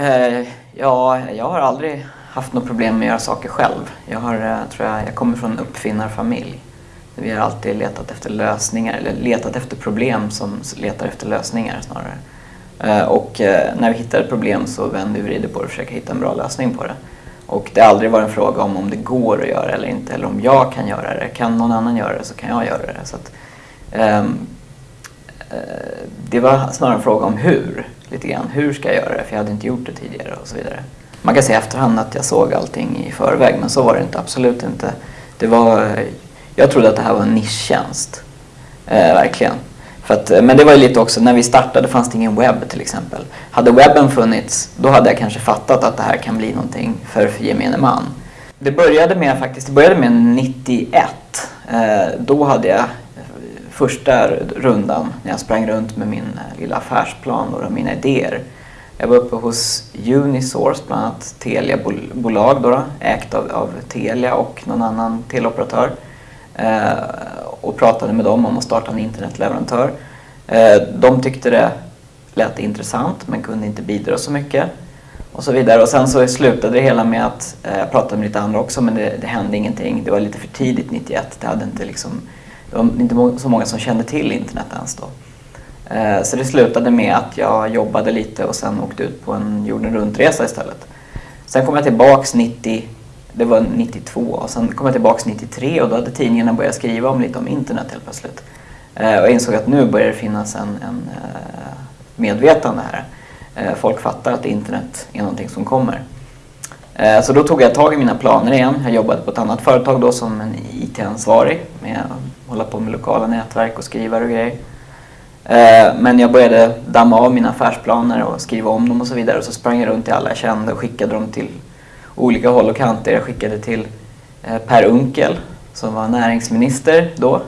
Eh, ja, jag har aldrig haft något problem med att göra saker själv. Jag, har, eh, tror jag, jag kommer från en uppfinnarfamilj. Vi har alltid letat efter lösningar, eller letat efter problem som letar efter lösningar snarare. Eh, och eh, när vi hittar ett problem så vänder vi vrider på det och försöker hitta en bra lösning på det. Och det har aldrig varit en fråga om om det går att göra eller inte, eller om jag kan göra det. Kan någon annan göra det så kan jag göra det. Så att, um, det var snarare en fråga om hur, lite grann. Hur ska jag göra det? För jag hade inte gjort det tidigare och så vidare. Man kan säga i efterhand att jag såg allting i förväg, men så var det inte. Absolut inte. Det var, jag trodde att det här var en nischtjänst. Eh, verkligen. För att, eh, men det var ju lite också, när vi startade fanns det ingen webb till exempel. Hade webben funnits, då hade jag kanske fattat att det här kan bli någonting för, för gemene man. Det började med faktiskt, det började med 91. Eh, då hade jag första rundan när jag sprang runt med min eh, lilla affärsplan och mina idéer. Jag var uppe hos Unisource, bland annat Telia-bolag då, ägt av, av Telia och någon annan teleoperatör. Eh, och pratade med dem om att starta en internetleverantör. Eh, de tyckte det lät intressant men kunde inte bidra så mycket. Och så vidare. Och sen så slutade det hela med att, eh, jag pratade med lite andra också men det, det hände ingenting. Det var lite för tidigt 91. Det, hade inte liksom, det var inte så många som kände till internet ens då. Eh, så det slutade med att jag jobbade lite och sen åkte ut på en jorden runt-resa istället. Sen kom jag tillbaks 90 det var 92 och sen kom jag tillbaks 93 och då hade tidningarna börjat skriva om lite om internet helt plötsligt. Eh, och jag insåg att nu börjar det finnas en, en eh, medvetande här. Folk fattar att internet är någonting som kommer. Eh, så då tog jag tag i mina planer igen. Jag jobbade på ett annat företag då som en IT-ansvarig med att hålla på med lokala nätverk och skrivare och grejer. Eh, men jag började damma av mina affärsplaner och skriva om dem och så vidare och så sprang jag runt till alla jag kände och skickade dem till olika håll och kanter. Jag skickade till eh, Per Unkel som var näringsminister då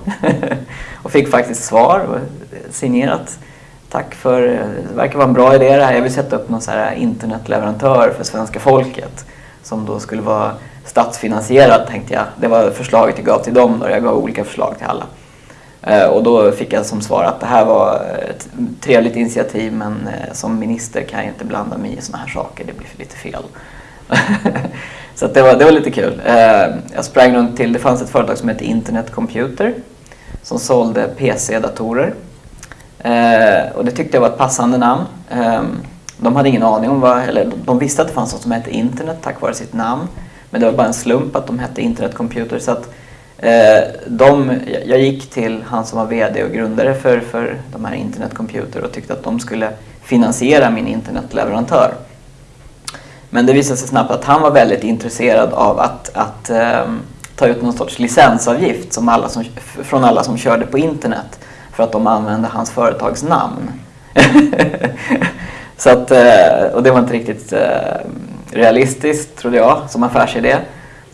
och fick faktiskt svar signerat. Tack för, det verkar vara en bra idé det här. Jag vill sätta upp någon så här internetleverantör för svenska folket som då skulle vara statsfinansierad tänkte jag. Det var förslaget jag gav till dem då. Jag gav olika förslag till alla. Eh, och då fick jag som svar att det här var ett trevligt initiativ men eh, som minister kan jag inte blanda mig i sådana här saker. Det blir lite fel. så det, var, det var lite kul. Eh, jag sprang runt till, det fanns ett företag som hette Internet Computer som sålde PC-datorer. Och det tyckte jag var ett passande namn. Ehm, de hade ingen aning om vad, eller de visste att det fanns något som hette internet tack vare sitt namn. Men det var bara en slump att de hette Internet Computer. Så att, eh, de, jag gick till han som var VD och grundare för, för de här Internet Computer och tyckte att de skulle finansiera min internetleverantör. Men det visade sig snabbt att han var väldigt intresserad av att, att eh, ta ut någon sorts licensavgift som alla som, från alla som körde på internet för att de använde hans företags namn. Så att, eh, och det var inte riktigt eh, realistiskt trodde jag som affärsidé.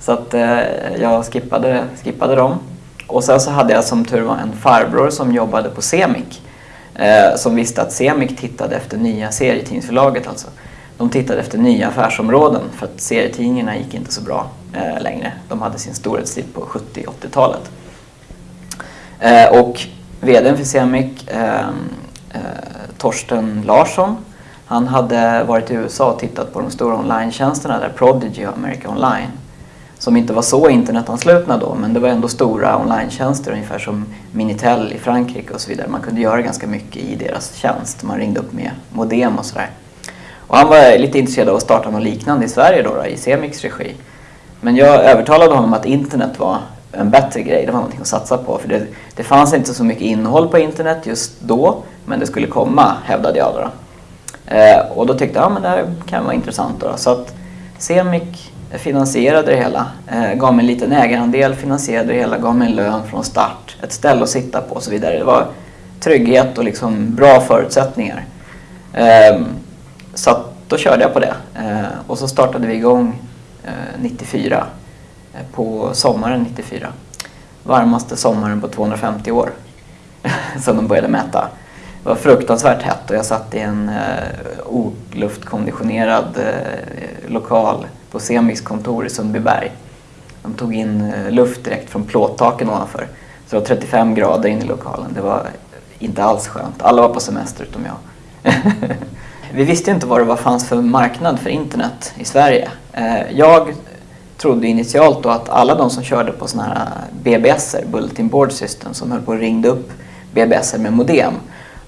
Så att eh, jag skippade, skippade dem. Och sen så hade jag som tur var en farbror som jobbade på Semik. som visste att Semik tittade efter nya serietidningsförlaget alltså de tittade efter nya affärsområden för att serietidningarna gick inte så bra eh, längre. De hade sin storhetstid på 70-80-talet. Eh, och VDn för Semik, eh, eh, Torsten Larsson, han hade varit i USA och tittat på de stora online-tjänsterna där Prodigy och America Online. Som inte var så internetanslutna då, men det var ändå stora online-tjänster ungefär som Minitel i Frankrike och så vidare. Man kunde göra ganska mycket i deras tjänst. Man ringde upp med modem och sådär. Och han var lite intresserad av att starta något liknande i Sverige då, då i Semix regi. Men jag övertalade honom att internet var en bättre grej, det var någonting att satsa på. För det, det fanns inte så mycket innehåll på internet just då, men det skulle komma, hävdade jag då. Eh, och då tyckte jag, att det här kan vara intressant då. Så att Semic finansierade det hela, eh, gav mig en liten ägarandel, finansierade det hela, gav mig en lön från start, ett ställe att sitta på och så vidare. Det var trygghet och liksom bra förutsättningar. Eh, så då körde jag på det. Eh, och så startade vi igång eh, 94, eh, på sommaren 94. Varmaste sommaren på 250 år, som de började mäta. Det var fruktansvärt hett och jag satt i en eh, oluftkonditionerad eh, lokal på Semix kontor i Sundbyberg. De tog in eh, luft direkt från plåttaken ovanför. Så det var 35 grader in i lokalen. Det var inte alls skönt. Alla var på semester utom jag. vi visste inte vad det var fanns för marknad för internet i Sverige. Eh, jag trodde initialt då att alla de som körde på sådana här eh, BBS, Bulletin Board System, som höll på och ringde upp BBS med modem,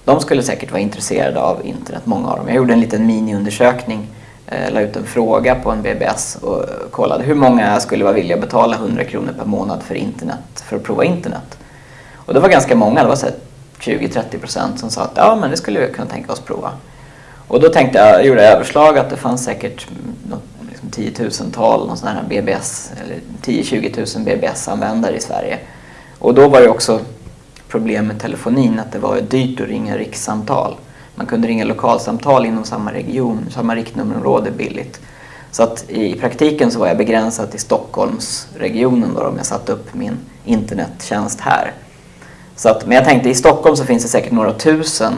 de skulle säkert vara intresserade av internet, många av dem. Jag gjorde en liten miniundersökning, eh, la ut en fråga på en BBS och kollade hur många skulle vara villiga att betala 100 kronor per månad för internet, för att prova internet. Och det var ganska många, det var 20-30 procent som sa att ja, men det skulle vi kunna tänka oss prova. Och då tänkte jag, gjorde jag överslag att det fanns säkert liksom tiotusental någon sån här BBS, eller 10-20 000 BBS-användare i Sverige. Och då var det också problem med telefonin, att det var dyrt att ringa rikssamtal. Man kunde ringa lokalsamtal inom samma region, samma riktnummerområde billigt. Så att i praktiken så var jag begränsad till Stockholmsregionen då om jag satte upp min internettjänst här. Så att, men jag tänkte i Stockholm så finns det säkert några tusen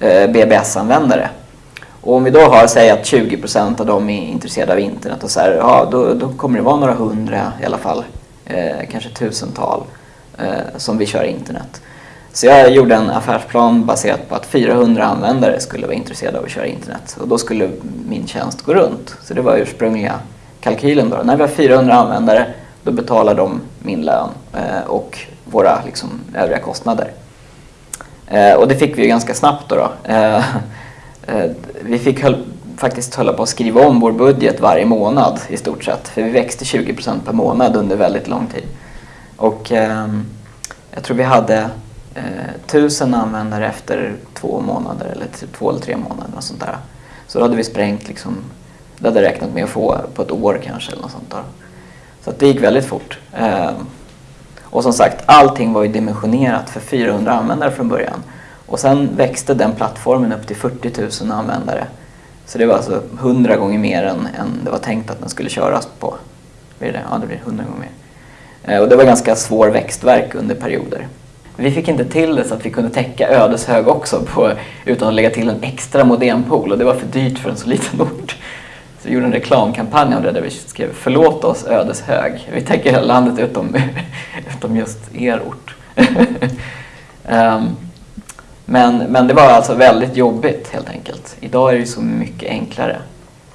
eh, BBS-användare. Och om vi då har, säg att 20% av dem är intresserade av internet och så här, ja då, då kommer det vara några hundra i alla fall, eh, kanske tusental eh, Eh, som vi kör internet. Så jag gjorde en affärsplan baserat på att 400 användare skulle vara intresserade av att köra internet och då skulle min tjänst gå runt. Så det var ursprungliga kalkylen. Då. När vi har 400 användare då betalar de min lön eh, och våra liksom, övriga kostnader. Eh, och det fick vi ju ganska snabbt då. då. Eh, eh vi fick höll, faktiskt hålla på att skriva om vår budget varje månad i stort sett. För vi växte 20% per månad under väldigt lång tid. Och ehm, jag tror vi hade eh, tusen användare efter två månader eller två eller tre månader. Och sånt där. Så då hade vi sprängt, liksom, det hade räknat med att få på ett år kanske. Eller något sånt där. Så det gick väldigt fort. Ehm, och som sagt, allting var ju dimensionerat för 400 användare från början. Och sen växte den plattformen upp till 40 000 användare. Så det var alltså 100 gånger mer än, än det var tänkt att den skulle köras på. Blir det? Ja, det blir 100 gånger mer. Eh, och det var ganska svår växtverk under perioder. Vi fick inte till det så att vi kunde täcka Ödeshög också på, utan att lägga till en extra modempool och det var för dyrt för en så liten ort. Så vi gjorde en reklamkampanj om det där vi skrev Förlåt oss Ödeshög. Vi täcker hela landet utom, utom just er ort. um, men, men det var alltså väldigt jobbigt helt enkelt. Idag är det så mycket enklare.